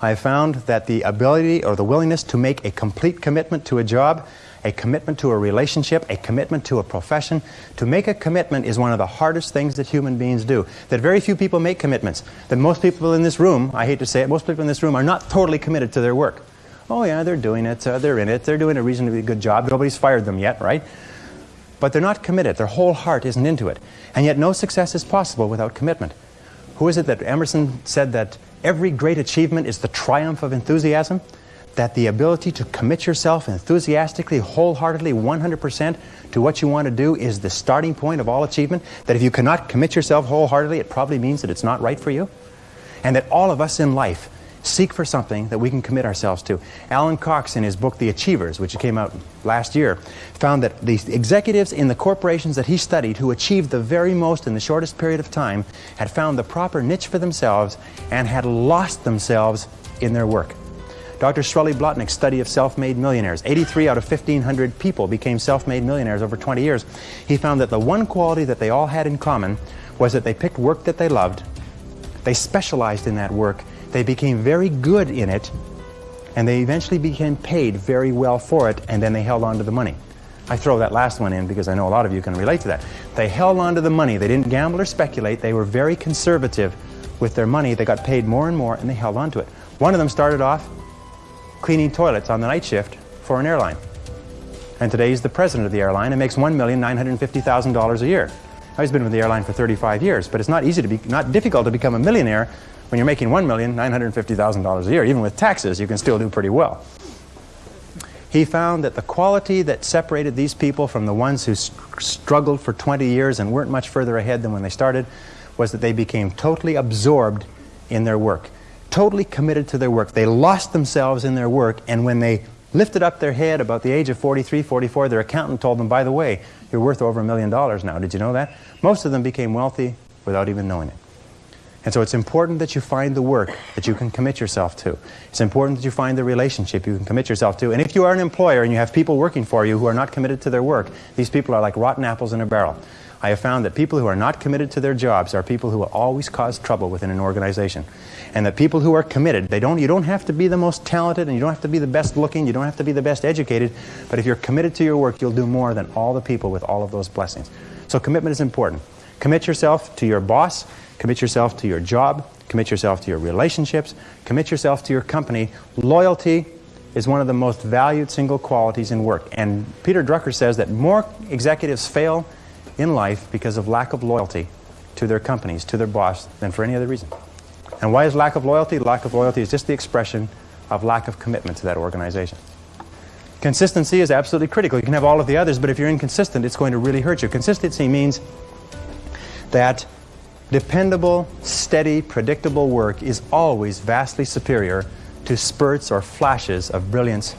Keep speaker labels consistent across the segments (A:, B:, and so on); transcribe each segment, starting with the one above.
A: I found that the ability or the willingness to make a complete commitment to a job, a commitment to a relationship, a commitment to a profession, to make a commitment is one of the hardest things that human beings do. That very few people make commitments. That most people in this room, I hate to say it, most people in this room are not totally committed to their work. Oh yeah, they're doing it, uh, they're in it, they're doing a reasonably good job, nobody's fired them yet, right? But they're not committed, their whole heart isn't into it. And yet no success is possible without commitment. Who is it that Emerson said that every great achievement is the triumph of enthusiasm? That the ability to commit yourself enthusiastically, wholeheartedly, 100% to what you want to do is the starting point of all achievement? That if you cannot commit yourself wholeheartedly, it probably means that it's not right for you? And that all of us in life seek for something that we can commit ourselves to. Alan Cox, in his book The Achievers, which came out last year, found that the executives in the corporations that he studied who achieved the very most in the shortest period of time had found the proper niche for themselves and had lost themselves in their work. Dr. Srully Blotnick's study of self-made millionaires, 83 out of 1,500 people became self-made millionaires over 20 years. He found that the one quality that they all had in common was that they picked work that they loved, they specialized in that work, they became very good in it, and they eventually became paid very well for it, and then they held on to the money. I throw that last one in because I know a lot of you can relate to that. They held on to the money. They didn't gamble or speculate. They were very conservative with their money. They got paid more and more, and they held on to it. One of them started off cleaning toilets on the night shift for an airline. And today he's the president of the airline and makes $1,950,000 a year. Now, he's been with the airline for 35 years, but it's not easy to be, not difficult to become a millionaire when you're making $1,950,000 a year, even with taxes, you can still do pretty well. He found that the quality that separated these people from the ones who struggled for 20 years and weren't much further ahead than when they started was that they became totally absorbed in their work, totally committed to their work. They lost themselves in their work, and when they lifted up their head about the age of 43, 44, their accountant told them, by the way, you're worth over a million dollars now. Did you know that? Most of them became wealthy without even knowing it. And so it's important that you find the work that you can commit yourself to. It's important that you find the relationship you can commit yourself to. And if you are an employer and you have people working for you who are not committed to their work, these people are like rotten apples in a barrel. I have found that people who are not committed to their jobs are people who will always cause trouble within an organization. And that people who are committed, they don't, you don't have to be the most talented and you don't have to be the best looking, you don't have to be the best educated, but if you're committed to your work, you'll do more than all the people with all of those blessings. So commitment is important. Commit yourself to your boss, Commit yourself to your job. Commit yourself to your relationships. Commit yourself to your company. Loyalty is one of the most valued single qualities in work. And Peter Drucker says that more executives fail in life because of lack of loyalty to their companies, to their boss, than for any other reason. And why is lack of loyalty? Lack of loyalty is just the expression of lack of commitment to that organization. Consistency is absolutely critical. You can have all of the others, but if you're inconsistent, it's going to really hurt you. Consistency means that Dependable, steady, predictable work is always vastly superior to spurts or flashes of brilliance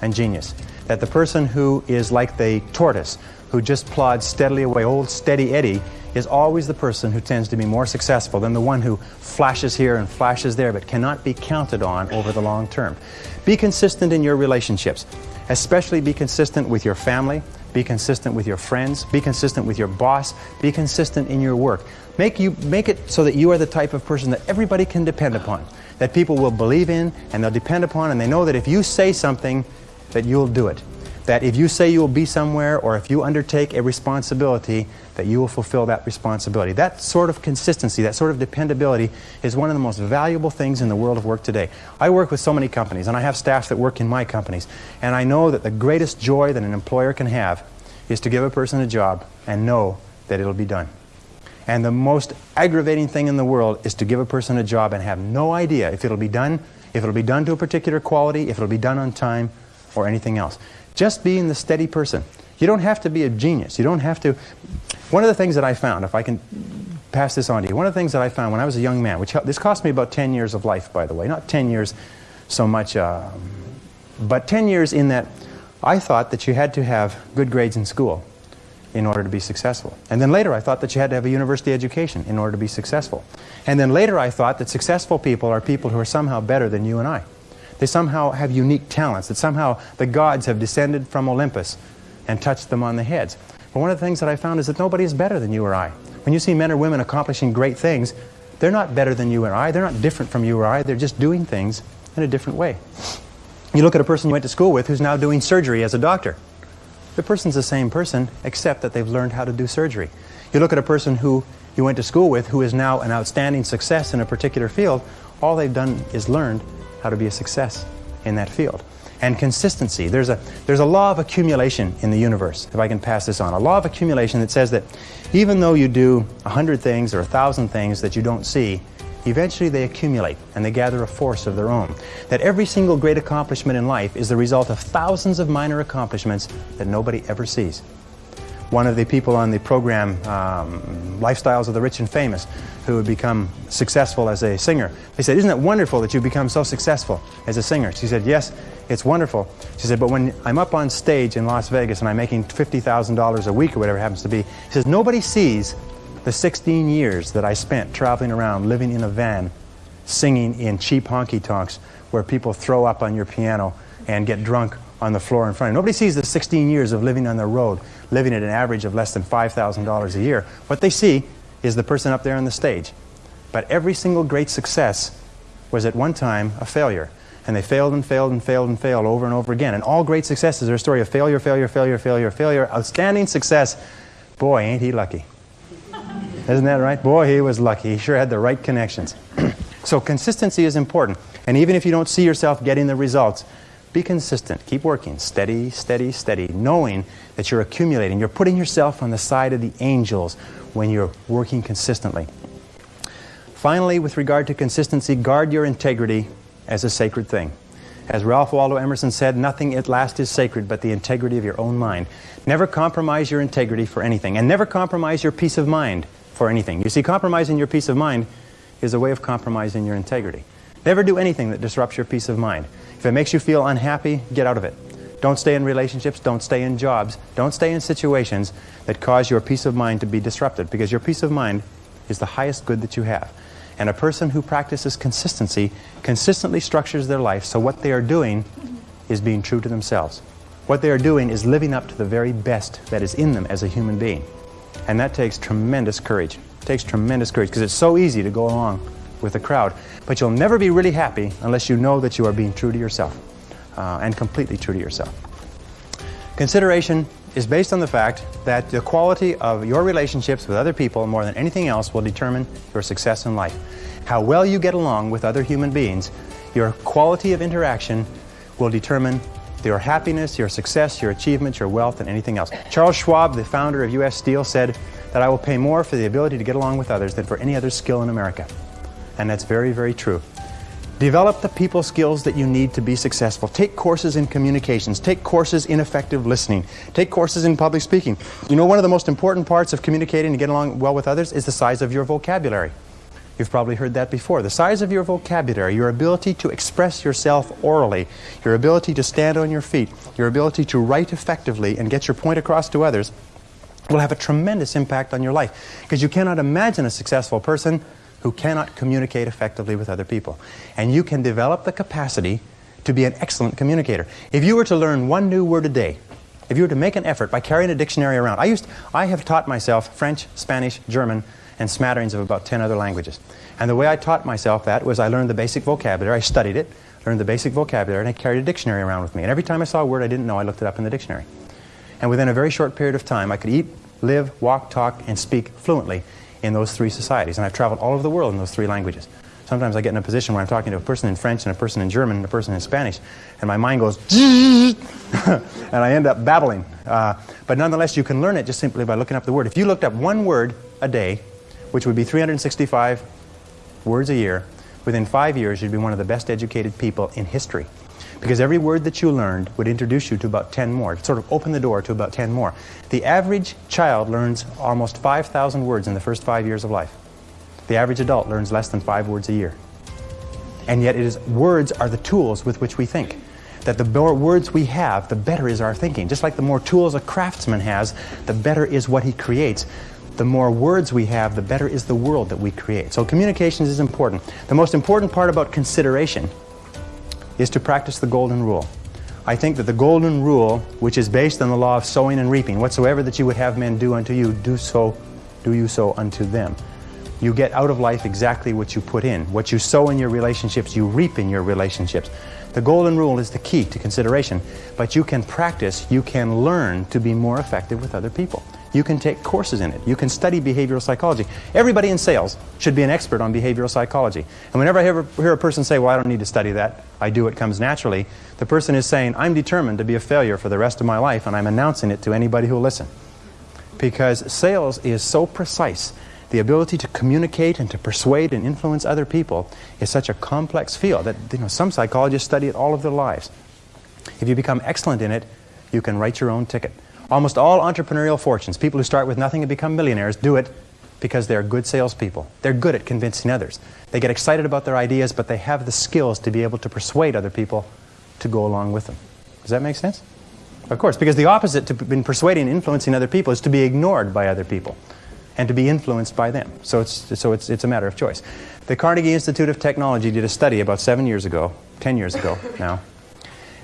A: and genius. That the person who is like the tortoise, who just plods steadily away, old steady Eddie, is always the person who tends to be more successful than the one who flashes here and flashes there but cannot be counted on over the long term. Be consistent in your relationships. Especially be consistent with your family, be consistent with your friends, be consistent with your boss, be consistent in your work. Make, you, make it so that you are the type of person that everybody can depend upon, that people will believe in and they'll depend upon and they know that if you say something, that you'll do it. That if you say you will be somewhere or if you undertake a responsibility, that you will fulfill that responsibility. That sort of consistency, that sort of dependability is one of the most valuable things in the world of work today. I work with so many companies and I have staff that work in my companies and I know that the greatest joy that an employer can have is to give a person a job and know that it'll be done. And the most aggravating thing in the world is to give a person a job and have no idea if it'll be done, if it'll be done to a particular quality, if it'll be done on time, or anything else. Just being the steady person. You don't have to be a genius. You don't have to... One of the things that I found, if I can pass this on to you, one of the things that I found when I was a young man, which this cost me about 10 years of life, by the way, not 10 years so much, uh, but 10 years in that I thought that you had to have good grades in school in order to be successful. And then later I thought that you had to have a university education in order to be successful. And then later I thought that successful people are people who are somehow better than you and I. They somehow have unique talents, that somehow the gods have descended from Olympus and touched them on the heads. But one of the things that I found is that nobody is better than you or I. When you see men or women accomplishing great things, They're not better than you or I. They're not different from you or I. They're just doing things in a different way. You look at a person you went to school with who's now doing surgery as a doctor. The person's the same person, except that they've learned how to do surgery. You look at a person who you went to school with who is now an outstanding success in a particular field, all they've done is learned how to be a success in that field. And consistency. There's a, there's a law of accumulation in the universe, if I can pass this on. A law of accumulation that says that even though you do a hundred things or a thousand things that you don't see, eventually they accumulate and they gather a force of their own. That every single great accomplishment in life is the result of thousands of minor accomplishments that nobody ever sees one of the people on the program, um, Lifestyles of the Rich and Famous, who had become successful as a singer. They said, isn't it wonderful that you've become so successful as a singer? She said, yes, it's wonderful. She said, but when I'm up on stage in Las Vegas and I'm making $50,000 a week or whatever it happens to be, she says, nobody sees the 16 years that I spent traveling around, living in a van, singing in cheap honky-tonks where people throw up on your piano and get drunk on the floor in front of you. Nobody sees the 16 years of living on the road, living at an average of less than $5,000 a year. What they see is the person up there on the stage. But every single great success was at one time a failure. And they failed and failed and failed and failed over and over again. And all great successes are a story of failure, failure, failure, failure, failure, outstanding success. Boy, ain't he lucky. Isn't that right? Boy, he was lucky. He sure had the right connections. so consistency is important. And even if you don't see yourself getting the results, be consistent. Keep working. Steady, steady, steady. Knowing that you're accumulating. You're putting yourself on the side of the angels when you're working consistently. Finally, with regard to consistency, guard your integrity as a sacred thing. As Ralph Waldo Emerson said, nothing at last is sacred but the integrity of your own mind. Never compromise your integrity for anything, and never compromise your peace of mind for anything. You see, compromising your peace of mind is a way of compromising your integrity. Never do anything that disrupts your peace of mind. If it makes you feel unhappy, get out of it. Don't stay in relationships, don't stay in jobs, don't stay in situations that cause your peace of mind to be disrupted because your peace of mind is the highest good that you have. And a person who practices consistency consistently structures their life so what they are doing is being true to themselves. What they are doing is living up to the very best that is in them as a human being. And that takes tremendous courage. It takes tremendous courage because it's so easy to go along with the crowd. But you'll never be really happy unless you know that you are being true to yourself uh, and completely true to yourself. Consideration is based on the fact that the quality of your relationships with other people more than anything else will determine your success in life. How well you get along with other human beings, your quality of interaction will determine your happiness, your success, your achievements, your wealth, and anything else. Charles Schwab, the founder of U.S. Steel, said that I will pay more for the ability to get along with others than for any other skill in America. And that's very, very true. Develop the people skills that you need to be successful. Take courses in communications. Take courses in effective listening. Take courses in public speaking. You know, one of the most important parts of communicating and getting along well with others is the size of your vocabulary. You've probably heard that before. The size of your vocabulary, your ability to express yourself orally, your ability to stand on your feet, your ability to write effectively and get your point across to others will have a tremendous impact on your life. Because you cannot imagine a successful person who cannot communicate effectively with other people. And you can develop the capacity to be an excellent communicator. If you were to learn one new word a day, if you were to make an effort by carrying a dictionary around, I, used, I have taught myself French, Spanish, German, and smatterings of about 10 other languages. And the way I taught myself that was I learned the basic vocabulary, I studied it, learned the basic vocabulary, and I carried a dictionary around with me. And every time I saw a word I didn't know, I looked it up in the dictionary. And within a very short period of time, I could eat, live, walk, talk, and speak fluently in those three societies. And I've traveled all over the world in those three languages. Sometimes I get in a position where I'm talking to a person in French and a person in German and a person in Spanish, and my mind goes, and I end up babbling. Uh, but nonetheless, you can learn it just simply by looking up the word. If you looked up one word a day, which would be 365 words a year, within five years, you'd be one of the best educated people in history. Because every word that you learned would introduce you to about 10 more, sort of open the door to about 10 more. The average child learns almost 5,000 words in the first five years of life. The average adult learns less than five words a year. And yet it is, words are the tools with which we think. That the more words we have, the better is our thinking. Just like the more tools a craftsman has, the better is what he creates. The more words we have, the better is the world that we create. So communications is important. The most important part about consideration is to practice the golden rule. I think that the golden rule, which is based on the law of sowing and reaping, whatsoever that you would have men do unto you, do so, do you so unto them. You get out of life exactly what you put in. What you sow in your relationships, you reap in your relationships. The golden rule is the key to consideration, but you can practice, you can learn to be more effective with other people. You can take courses in it. You can study behavioral psychology. Everybody in sales should be an expert on behavioral psychology. And whenever I hear, hear a person say, well, I don't need to study that, I do, it comes naturally, the person is saying, I'm determined to be a failure for the rest of my life, and I'm announcing it to anybody who will listen. Because sales is so precise. The ability to communicate and to persuade and influence other people is such a complex field that you know, some psychologists study it all of their lives. If you become excellent in it, you can write your own ticket. Almost all entrepreneurial fortunes, people who start with nothing and become millionaires, do it because they're good salespeople. They're good at convincing others. They get excited about their ideas, but they have the skills to be able to persuade other people to go along with them. Does that make sense? Of course, because the opposite to being persuading and influencing other people is to be ignored by other people and to be influenced by them. So it's, so it's, it's a matter of choice. The Carnegie Institute of Technology did a study about seven years ago, 10 years ago now,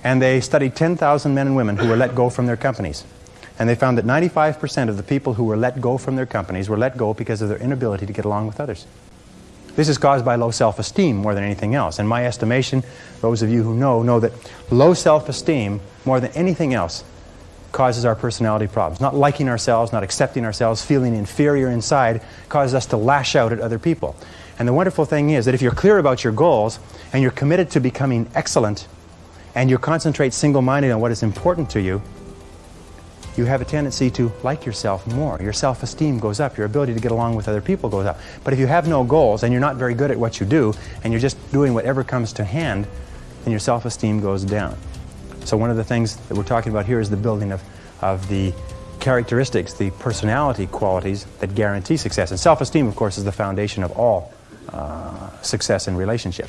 A: and they studied 10,000 men and women who were let go from their companies. And they found that 95% of the people who were let go from their companies were let go because of their inability to get along with others. This is caused by low self-esteem more than anything else. In my estimation, those of you who know, know that low self-esteem, more than anything else, causes our personality problems. Not liking ourselves, not accepting ourselves, feeling inferior inside, causes us to lash out at other people. And the wonderful thing is that if you're clear about your goals and you're committed to becoming excellent and you concentrate single-minded on what is important to you, you have a tendency to like yourself more. Your self-esteem goes up. Your ability to get along with other people goes up. But if you have no goals and you're not very good at what you do and you're just doing whatever comes to hand, then your self-esteem goes down. So one of the things that we're talking about here is the building of, of the characteristics, the personality qualities that guarantee success. And self-esteem, of course, is the foundation of all uh, success in relationships.